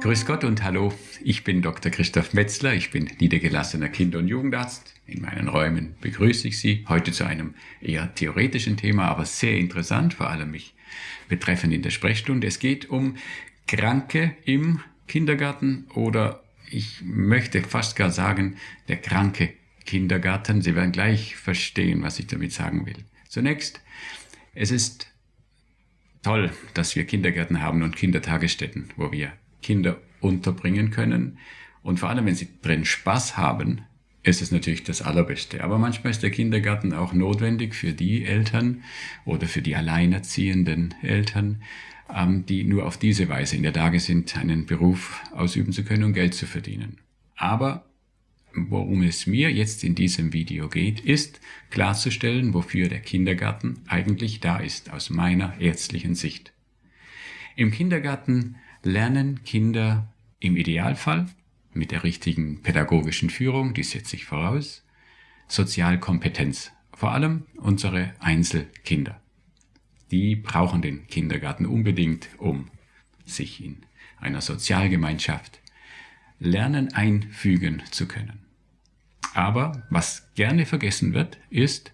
Grüß Gott und hallo, ich bin Dr. Christoph Metzler, ich bin niedergelassener Kinder- und Jugendarzt. In meinen Räumen begrüße ich Sie heute zu einem eher theoretischen Thema, aber sehr interessant, vor allem mich betreffend in der Sprechstunde. Es geht um Kranke im Kindergarten oder ich möchte fast gar sagen, der kranke Kindergarten. Sie werden gleich verstehen, was ich damit sagen will. Zunächst, es ist toll, dass wir Kindergärten haben und Kindertagesstätten, wo wir Kinder unterbringen können. Und vor allem, wenn sie drin Spaß haben, ist es natürlich das Allerbeste. Aber manchmal ist der Kindergarten auch notwendig für die Eltern oder für die alleinerziehenden Eltern, ähm, die nur auf diese Weise in der Lage sind, einen Beruf ausüben zu können und Geld zu verdienen. Aber worum es mir jetzt in diesem Video geht, ist klarzustellen, wofür der Kindergarten eigentlich da ist, aus meiner ärztlichen Sicht. Im Kindergarten lernen Kinder im Idealfall mit der richtigen pädagogischen Führung, die setze ich voraus, Sozialkompetenz, vor allem unsere Einzelkinder. Die brauchen den Kindergarten unbedingt, um sich in einer Sozialgemeinschaft lernen einfügen zu können. Aber was gerne vergessen wird, ist,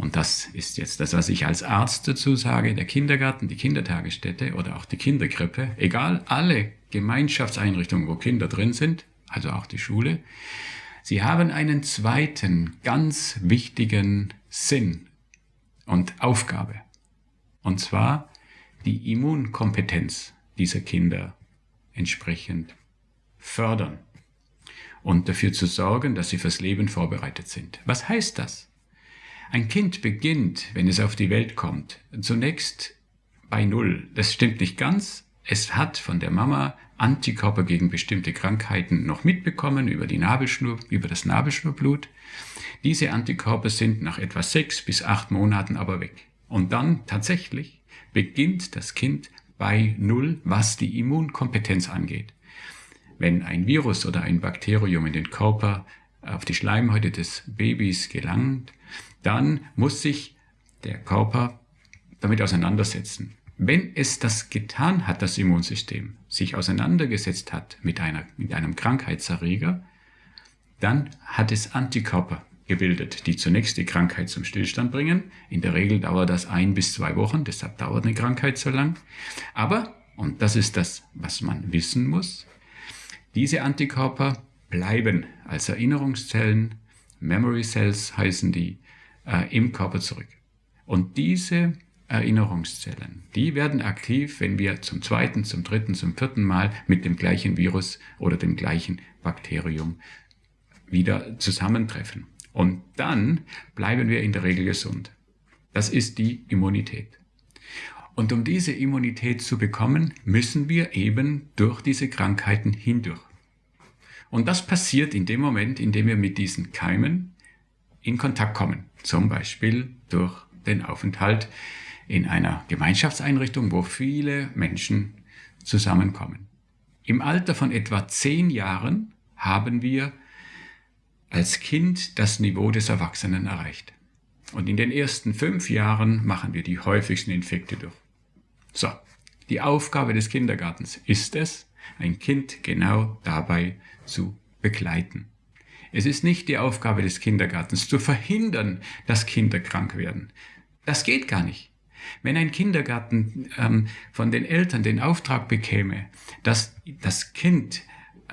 und das ist jetzt das, was ich als Arzt dazu sage, der Kindergarten, die Kindertagesstätte oder auch die Kinderkrippe, egal, alle Gemeinschaftseinrichtungen, wo Kinder drin sind, also auch die Schule, sie haben einen zweiten ganz wichtigen Sinn und Aufgabe. Und zwar die Immunkompetenz dieser Kinder entsprechend fördern und dafür zu sorgen, dass sie fürs Leben vorbereitet sind. Was heißt das? Ein Kind beginnt, wenn es auf die Welt kommt, zunächst bei Null. Das stimmt nicht ganz. Es hat von der Mama Antikörper gegen bestimmte Krankheiten noch mitbekommen über die Nabelschnur, über das Nabelschnurblut. Diese Antikörper sind nach etwa sechs bis acht Monaten aber weg. Und dann tatsächlich beginnt das Kind bei Null, was die Immunkompetenz angeht. Wenn ein Virus oder ein Bakterium in den Körper auf die Schleimhäute des Babys gelangt, dann muss sich der Körper damit auseinandersetzen. Wenn es das getan hat, das Immunsystem, sich auseinandergesetzt hat mit, einer, mit einem Krankheitserreger, dann hat es Antikörper gebildet, die zunächst die Krankheit zum Stillstand bringen. In der Regel dauert das ein bis zwei Wochen, deshalb dauert eine Krankheit so lang. Aber, und das ist das, was man wissen muss, diese Antikörper bleiben als Erinnerungszellen, Memory Cells heißen die, äh, im Körper zurück. Und diese Erinnerungszellen, die werden aktiv, wenn wir zum zweiten, zum dritten, zum vierten Mal mit dem gleichen Virus oder dem gleichen Bakterium wieder zusammentreffen. Und dann bleiben wir in der Regel gesund. Das ist die Immunität. Und um diese Immunität zu bekommen, müssen wir eben durch diese Krankheiten hindurch. Und das passiert in dem Moment, in dem wir mit diesen Keimen in Kontakt kommen. Zum Beispiel durch den Aufenthalt in einer Gemeinschaftseinrichtung, wo viele Menschen zusammenkommen. Im Alter von etwa zehn Jahren haben wir als Kind das Niveau des Erwachsenen erreicht. Und in den ersten fünf Jahren machen wir die häufigsten Infekte durch. So, die Aufgabe des Kindergartens ist es, ein Kind genau dabei zu begleiten. Es ist nicht die Aufgabe des Kindergartens zu verhindern, dass Kinder krank werden. Das geht gar nicht. Wenn ein Kindergarten ähm, von den Eltern den Auftrag bekäme, dass das Kind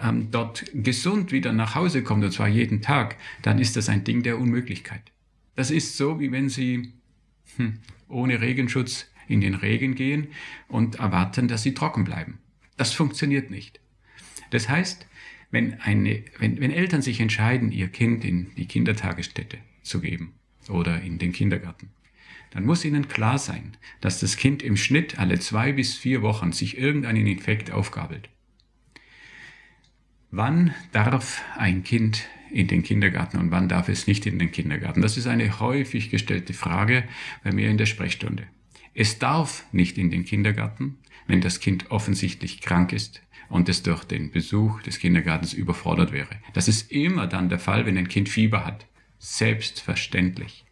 ähm, dort gesund wieder nach Hause kommt, und zwar jeden Tag, dann ist das ein Ding der Unmöglichkeit. Das ist so, wie wenn Sie hm, ohne Regenschutz in den Regen gehen und erwarten, dass Sie trocken bleiben. Das funktioniert nicht. Das heißt, wenn, eine, wenn, wenn Eltern sich entscheiden, ihr Kind in die Kindertagesstätte zu geben oder in den Kindergarten, dann muss ihnen klar sein, dass das Kind im Schnitt alle zwei bis vier Wochen sich irgendeinen Infekt aufgabelt. Wann darf ein Kind in den Kindergarten und wann darf es nicht in den Kindergarten? Das ist eine häufig gestellte Frage bei mir in der Sprechstunde. Es darf nicht in den Kindergarten, wenn das Kind offensichtlich krank ist und es durch den Besuch des Kindergartens überfordert wäre. Das ist immer dann der Fall, wenn ein Kind Fieber hat. Selbstverständlich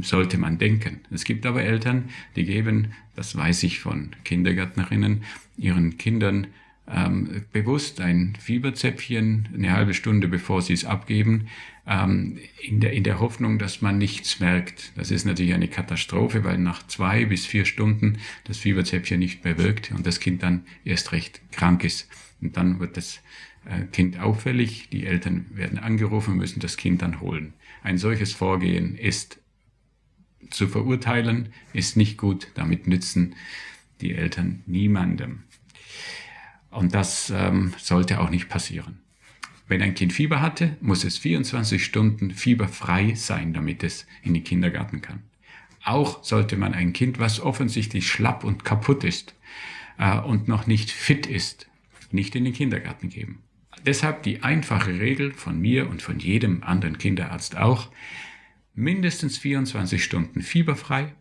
sollte man denken. Es gibt aber Eltern, die geben, das weiß ich von Kindergärtnerinnen, ihren Kindern ähm, bewusst ein Fieberzäpfchen eine halbe Stunde bevor sie es abgeben, ähm, in, der, in der Hoffnung, dass man nichts merkt. Das ist natürlich eine Katastrophe, weil nach zwei bis vier Stunden das Fieberzäpfchen nicht mehr wirkt und das Kind dann erst recht krank ist. Und dann wird das äh, Kind auffällig, die Eltern werden angerufen und müssen das Kind dann holen. Ein solches Vorgehen ist zu verurteilen, ist nicht gut, damit nützen die Eltern niemandem. Und das ähm, sollte auch nicht passieren. Wenn ein Kind Fieber hatte, muss es 24 Stunden fieberfrei sein, damit es in den Kindergarten kann. Auch sollte man ein Kind, was offensichtlich schlapp und kaputt ist äh, und noch nicht fit ist, nicht in den Kindergarten geben. Deshalb die einfache Regel von mir und von jedem anderen Kinderarzt auch, mindestens 24 Stunden fieberfrei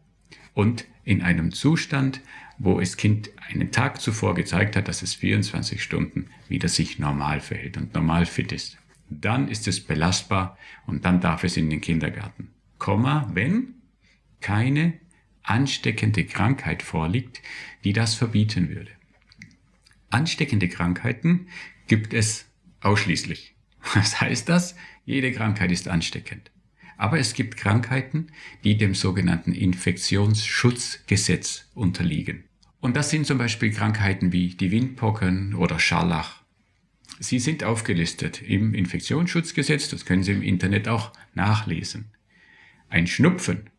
und in einem Zustand, wo das Kind einen Tag zuvor gezeigt hat, dass es 24 Stunden wieder sich normal verhält und normal fit ist. Dann ist es belastbar und dann darf es in den Kindergarten. Komma, wenn keine ansteckende Krankheit vorliegt, die das verbieten würde. Ansteckende Krankheiten gibt es ausschließlich. Was heißt das? Jede Krankheit ist ansteckend. Aber es gibt Krankheiten, die dem sogenannten Infektionsschutzgesetz unterliegen. Und das sind zum Beispiel Krankheiten wie die Windpocken oder Scharlach. Sie sind aufgelistet im Infektionsschutzgesetz, das können Sie im Internet auch nachlesen. Ein Schnupfen,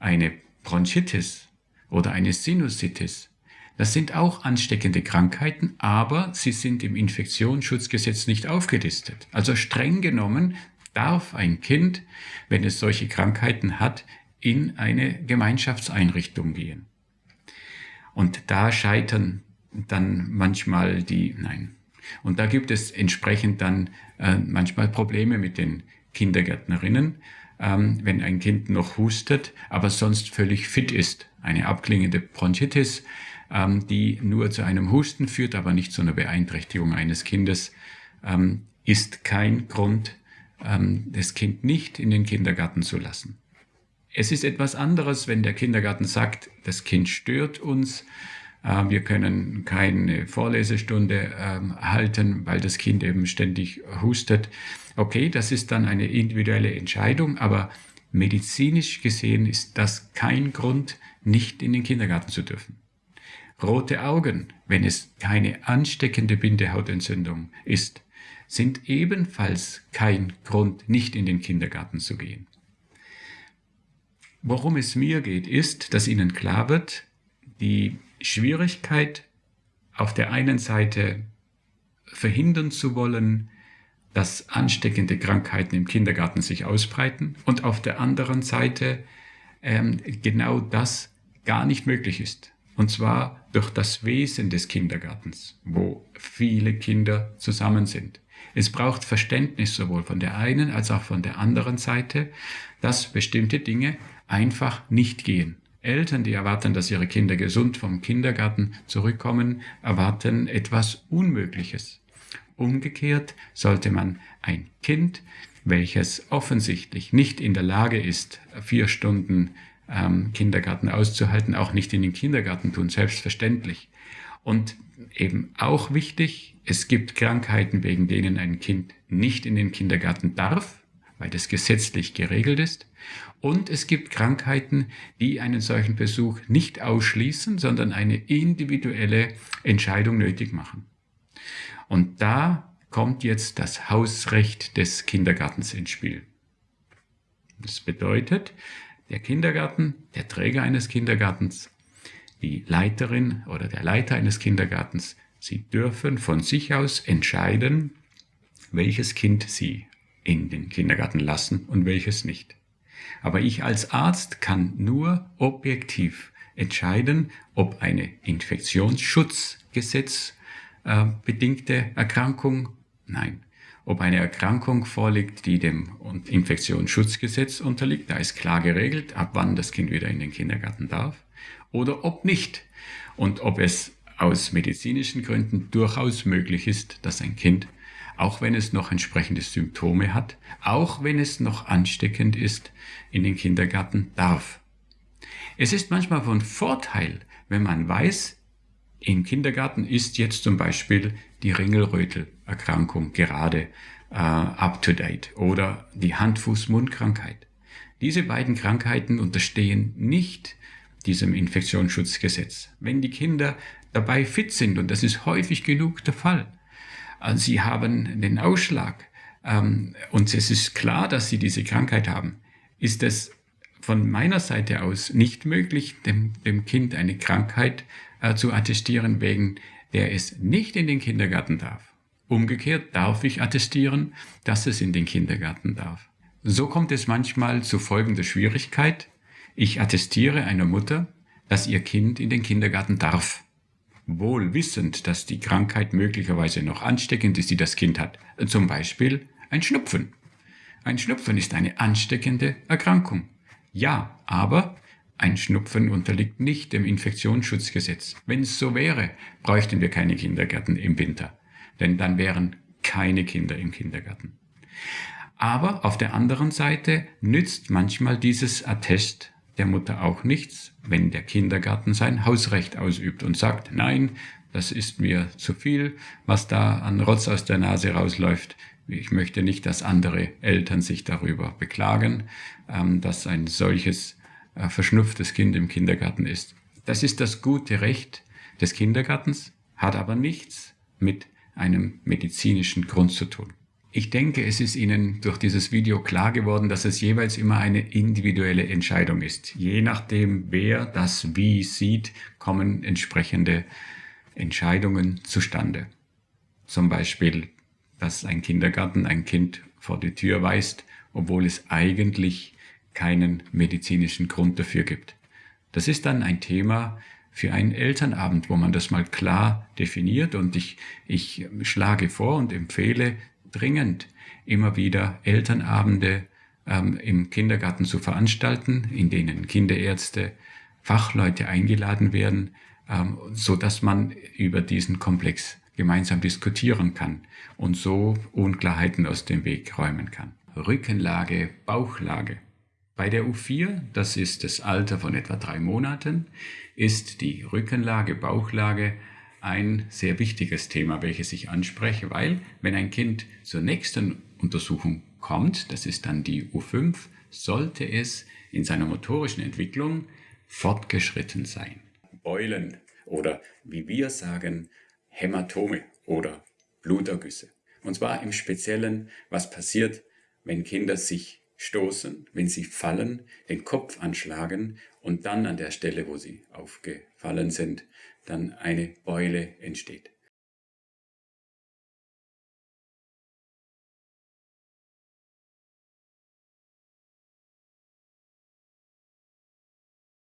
eine Bronchitis oder eine Sinusitis, das sind auch ansteckende Krankheiten, aber sie sind im Infektionsschutzgesetz nicht aufgelistet. Also streng genommen darf ein Kind, wenn es solche Krankheiten hat, in eine Gemeinschaftseinrichtung gehen. Und da scheitern dann manchmal die, nein. Und da gibt es entsprechend dann äh, manchmal Probleme mit den Kindergärtnerinnen, ähm, wenn ein Kind noch hustet, aber sonst völlig fit ist. Eine abklingende Bronchitis, ähm, die nur zu einem Husten führt, aber nicht zu einer Beeinträchtigung eines Kindes, ähm, ist kein Grund, ähm, das Kind nicht in den Kindergarten zu lassen. Es ist etwas anderes, wenn der Kindergarten sagt, das Kind stört uns, äh, wir können keine Vorlesestunde ähm, halten, weil das Kind eben ständig hustet. Okay, das ist dann eine individuelle Entscheidung, aber medizinisch gesehen ist das kein Grund, nicht in den Kindergarten zu dürfen. Rote Augen, wenn es keine ansteckende Bindehautentzündung ist, sind ebenfalls kein Grund, nicht in den Kindergarten zu gehen. Worum es mir geht, ist, dass Ihnen klar wird, die Schwierigkeit auf der einen Seite verhindern zu wollen, dass ansteckende Krankheiten im Kindergarten sich ausbreiten und auf der anderen Seite ähm, genau das gar nicht möglich ist. Und zwar durch das Wesen des Kindergartens, wo viele Kinder zusammen sind. Es braucht Verständnis sowohl von der einen als auch von der anderen Seite, dass bestimmte Dinge einfach nicht gehen. Eltern, die erwarten, dass ihre Kinder gesund vom Kindergarten zurückkommen, erwarten etwas Unmögliches. Umgekehrt sollte man ein Kind, welches offensichtlich nicht in der Lage ist, vier Stunden ähm, Kindergarten auszuhalten, auch nicht in den Kindergarten tun, selbstverständlich. Und eben auch wichtig, es gibt Krankheiten, wegen denen ein Kind nicht in den Kindergarten darf, weil das gesetzlich geregelt ist. Und es gibt Krankheiten, die einen solchen Besuch nicht ausschließen, sondern eine individuelle Entscheidung nötig machen. Und da kommt jetzt das Hausrecht des Kindergartens ins Spiel. Das bedeutet, der Kindergarten, der Träger eines Kindergartens, die Leiterin oder der Leiter eines Kindergartens, sie dürfen von sich aus entscheiden, welches Kind sie in den Kindergarten lassen und welches nicht. Aber ich als Arzt kann nur objektiv entscheiden, ob eine Infektionsschutzgesetz äh, bedingte Erkrankung, nein, ob eine Erkrankung vorliegt, die dem Infektionsschutzgesetz unterliegt, da ist klar geregelt, ab wann das Kind wieder in den Kindergarten darf, oder ob nicht. Und ob es aus medizinischen Gründen durchaus möglich ist, dass ein Kind, auch wenn es noch entsprechende Symptome hat, auch wenn es noch ansteckend ist, in den Kindergarten darf. Es ist manchmal von Vorteil, wenn man weiß, Im Kindergarten ist jetzt zum Beispiel die Ringelrötel-Erkrankung gerade äh, up-to-date oder die Hand-Fuß-Mund-Krankheit. Diese beiden Krankheiten unterstehen nicht diesem Infektionsschutzgesetz. Wenn die Kinder dabei fit sind, und das ist häufig genug der Fall, also sie haben den Ausschlag ähm, und es ist klar, dass sie diese Krankheit haben, ist es von meiner Seite aus nicht möglich, dem, dem Kind eine Krankheit äh, zu attestieren, wegen der es nicht in den Kindergarten darf. Umgekehrt darf ich attestieren, dass es in den Kindergarten darf. So kommt es manchmal zu folgender Schwierigkeit. Ich attestiere einer Mutter, dass ihr Kind in den Kindergarten darf. Wohl wissend, dass die Krankheit möglicherweise noch ansteckend ist, die das Kind hat. Zum Beispiel ein Schnupfen. Ein Schnupfen ist eine ansteckende Erkrankung. Ja, aber ein Schnupfen unterliegt nicht dem Infektionsschutzgesetz. Wenn es so wäre, bräuchten wir keine Kindergärten im Winter, denn dann wären keine Kinder im Kindergarten. Aber auf der anderen Seite nützt manchmal dieses Attest der Mutter auch nichts, wenn der Kindergarten sein Hausrecht ausübt und sagt, nein, das ist mir zu viel, was da an Rotz aus der Nase rausläuft. Ich möchte nicht, dass andere Eltern sich darüber beklagen, ähm, dass ein solches äh, verschnupftes Kind im Kindergarten ist. Das ist das gute Recht des Kindergartens, hat aber nichts mit einem medizinischen Grund zu tun. Ich denke, es ist Ihnen durch dieses Video klar geworden, dass es jeweils immer eine individuelle Entscheidung ist. Je nachdem, wer das wie sieht, kommen entsprechende Entscheidungen zustande. Zum Beispiel, dass ein Kindergarten ein Kind vor die Tür weist, obwohl es eigentlich keinen medizinischen Grund dafür gibt. Das ist dann ein Thema für einen Elternabend, wo man das mal klar definiert und ich, ich schlage vor und empfehle, dringend, immer wieder Elternabende ähm, im Kindergarten zu veranstalten, in denen Kinderärzte, Fachleute eingeladen werden, ähm, so dass man über diesen Komplex gemeinsam diskutieren kann und so Unklarheiten aus dem Weg räumen kann. Rückenlage, Bauchlage. Bei der U4, das ist das Alter von etwa drei Monaten, ist die Rückenlage, Bauchlage ein sehr wichtiges Thema, welches ich anspreche, weil wenn ein Kind zur nächsten Untersuchung kommt, das ist dann die U5, sollte es in seiner motorischen Entwicklung fortgeschritten sein. Beulen oder wie wir sagen, Hämatome oder Blutergüsse. Und zwar im Speziellen, was passiert, wenn Kinder sich stoßen, wenn sie fallen, den Kopf anschlagen und dann an der Stelle, wo sie aufgefallen sind, dann eine Beule entsteht.